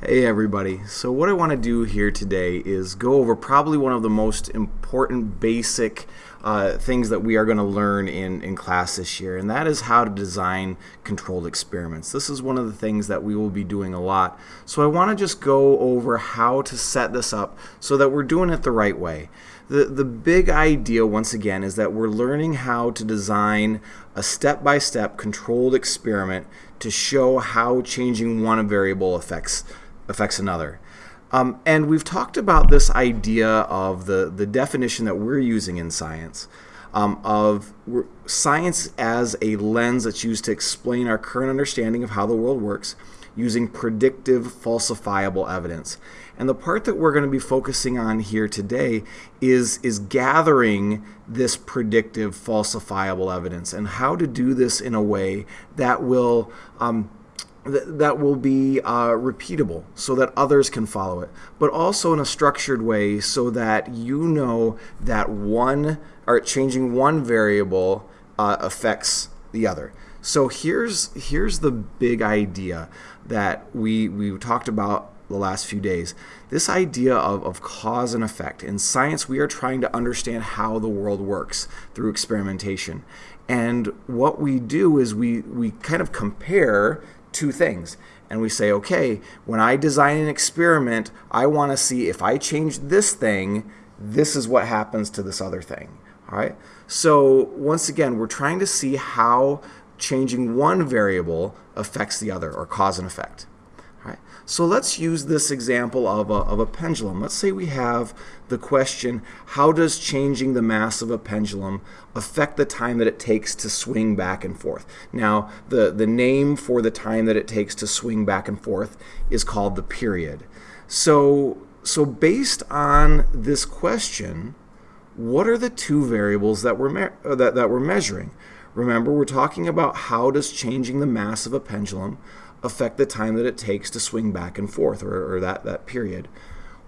Hey everybody. So what I want to do here today is go over probably one of the most important basic uh, things that we are going to learn in, in class this year, and that is how to design controlled experiments. This is one of the things that we will be doing a lot. So I want to just go over how to set this up so that we're doing it the right way. The, the big idea, once again, is that we're learning how to design a step-by-step -step controlled experiment to show how changing one variable affects affects another. Um, and we've talked about this idea of the, the definition that we're using in science um, of science as a lens that's used to explain our current understanding of how the world works using predictive falsifiable evidence. And the part that we're going to be focusing on here today is, is gathering this predictive falsifiable evidence and how to do this in a way that will um, that will be uh, repeatable so that others can follow it, but also in a structured way so that you know that one or changing one variable uh, affects the other. So here's here's the big idea that we we talked about the last few days. This idea of, of cause and effect. In science, we are trying to understand how the world works through experimentation. And what we do is we, we kind of compare two things. And we say, okay, when I design an experiment, I want to see if I change this thing, this is what happens to this other thing. All right. So once again, we're trying to see how changing one variable affects the other, or cause and effect. So let's use this example of a, of a pendulum. Let's say we have the question, how does changing the mass of a pendulum affect the time that it takes to swing back and forth? Now, the, the name for the time that it takes to swing back and forth is called the period. So, so based on this question, what are the two variables that we're, uh, that, that we're measuring? Remember, we're talking about how does changing the mass of a pendulum affect the time that it takes to swing back and forth or, or that, that period?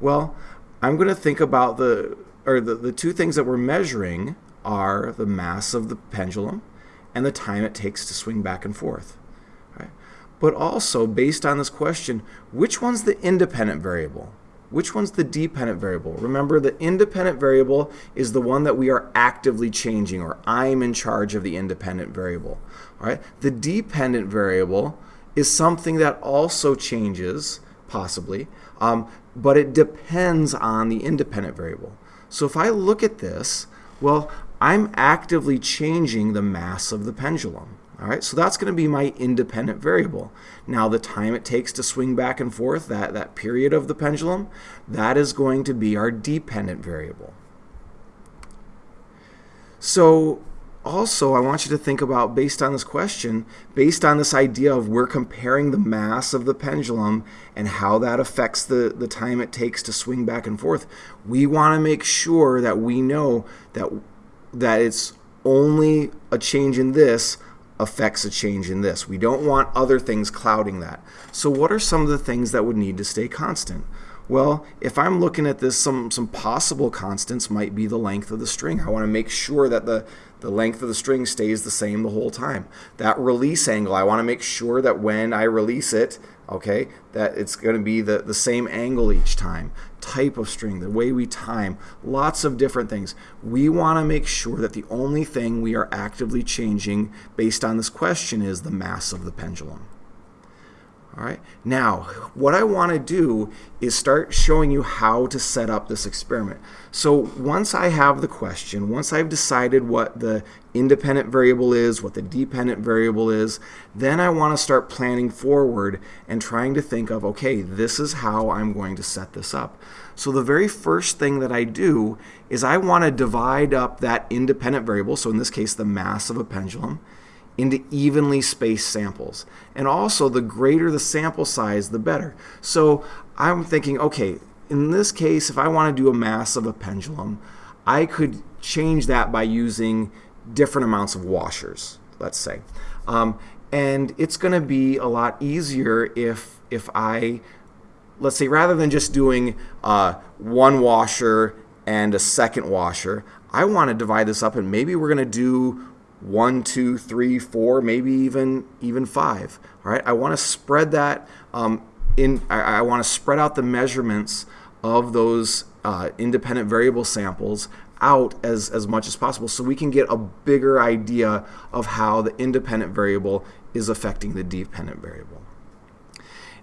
Well, I'm going to think about the, or the, the two things that we're measuring are the mass of the pendulum and the time it takes to swing back and forth. Right? But also, based on this question, which one's the independent variable? Which one's the dependent variable? Remember, the independent variable is the one that we are actively changing, or I'm in charge of the independent variable. All right? The dependent variable is something that also changes, possibly, um, but it depends on the independent variable. So if I look at this, well, I'm actively changing the mass of the pendulum. All right, so that's going to be my independent variable. Now the time it takes to swing back and forth, that, that period of the pendulum, that is going to be our dependent variable. So also, I want you to think about, based on this question, based on this idea of we're comparing the mass of the pendulum and how that affects the, the time it takes to swing back and forth, we want to make sure that we know that, that it's only a change in this affects a change in this. We don't want other things clouding that. So what are some of the things that would need to stay constant? Well, if I'm looking at this, some, some possible constants might be the length of the string. I want to make sure that the, the length of the string stays the same the whole time. That release angle, I want to make sure that when I release it, okay, that it's going to be the, the same angle each time. Type of string, the way we time, lots of different things. We want to make sure that the only thing we are actively changing based on this question is the mass of the pendulum. All right. Now, what I want to do is start showing you how to set up this experiment. So once I have the question, once I've decided what the independent variable is, what the dependent variable is, then I want to start planning forward and trying to think of, okay, this is how I'm going to set this up. So the very first thing that I do is I want to divide up that independent variable, so in this case the mass of a pendulum, into evenly spaced samples. And also, the greater the sample size, the better. So I'm thinking, okay, in this case, if I want to do a mass of a pendulum, I could change that by using different amounts of washers, let's say. Um, and it's going to be a lot easier if, if I, let's say, rather than just doing uh, one washer and a second washer, I want to divide this up and maybe we're going to do one, two, three, four, maybe even even five. All right, I want to spread that um, in, I, I want to spread out the measurements of those uh, independent variable samples out as, as much as possible so we can get a bigger idea of how the independent variable is affecting the dependent variable.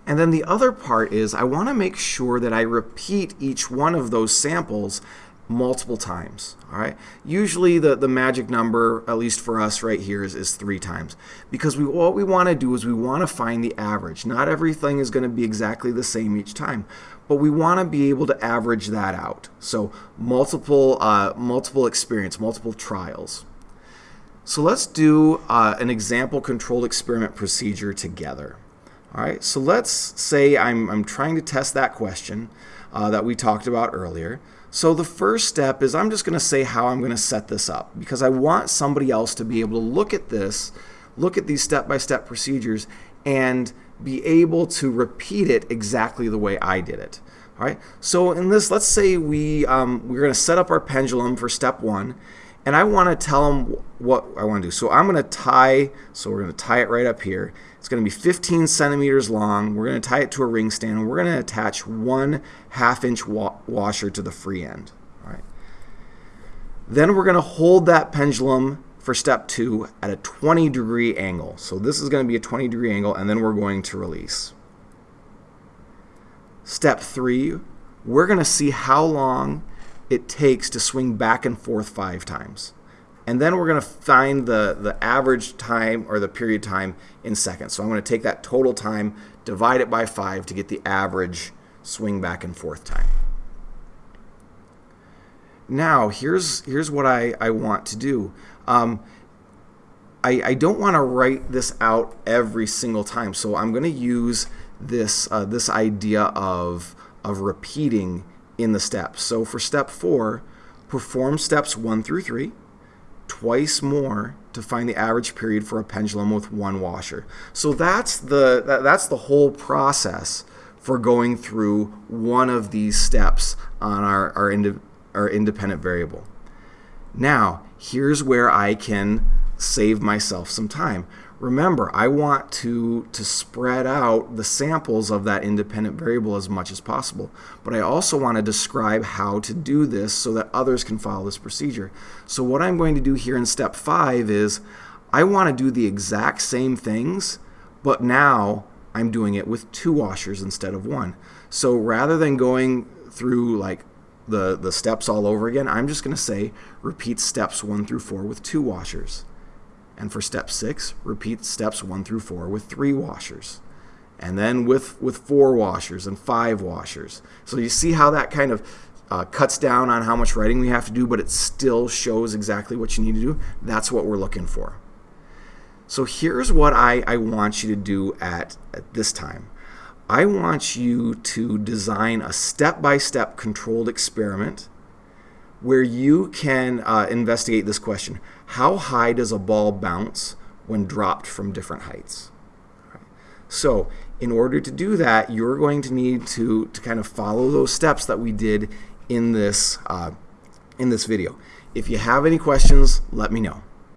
And then the other part is I want to make sure that I repeat each one of those samples multiple times. All right. Usually the, the magic number, at least for us right here, is, is three times. Because we what we want to do is we want to find the average. Not everything is going to be exactly the same each time, but we want to be able to average that out. So multiple uh, multiple experience, multiple trials. So let's do uh, an example controlled experiment procedure together. All right. So let's say I'm I'm trying to test that question uh, that we talked about earlier. So the first step is I'm just going to say how I'm going to set this up because I want somebody else to be able to look at this, look at these step-by-step -step procedures and be able to repeat it exactly the way I did it. All right. So in this, let's say we um, we're going to set up our pendulum for step one, and I want to tell them what I want to do. So I'm going to tie. So we're going to tie it right up here. It's going to be 15 centimeters long. We're going to tie it to a ring stand, and we're going to attach one half-inch wa washer to the free end. All right. Then we're going to hold that pendulum for step two at a 20 degree angle. So this is going to be a 20 degree angle and then we're going to release. Step three, we're going to see how long it takes to swing back and forth five times. And then we're going to find the, the average time or the period time in seconds. So I'm going to take that total time, divide it by five to get the average swing back and forth time. Now, here's, here's what I, I want to do. Um, I, I don't want to write this out every single time, so I'm going to use this, uh, this idea of, of repeating in the steps. So for step four, perform steps one through three, twice more to find the average period for a pendulum with one washer. So that's the, that's the whole process for going through one of these steps on our, our, indi our independent variable. Now, here's where I can save myself some time. Remember, I want to, to spread out the samples of that independent variable as much as possible. But I also want to describe how to do this so that others can follow this procedure. So what I'm going to do here in step five is I want to do the exact same things, but now I'm doing it with two washers instead of one. So rather than going through like the, the steps all over again, I'm just going to say repeat steps 1 through 4 with two washers. And for step 6, repeat steps 1 through 4 with three washers. And then with, with four washers and five washers. So you see how that kind of uh, cuts down on how much writing we have to do, but it still shows exactly what you need to do. That's what we're looking for. So here's what I, I want you to do at, at this time. I want you to design a step-by-step -step controlled experiment where you can uh, investigate this question. How high does a ball bounce when dropped from different heights? So in order to do that, you're going to need to, to kind of follow those steps that we did in this, uh, in this video. If you have any questions, let me know.